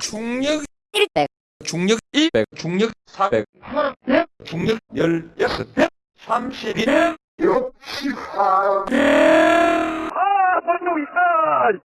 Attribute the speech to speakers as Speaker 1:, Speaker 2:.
Speaker 1: 중력
Speaker 2: 100
Speaker 1: 중력 200 중력 400 중력 16 31 64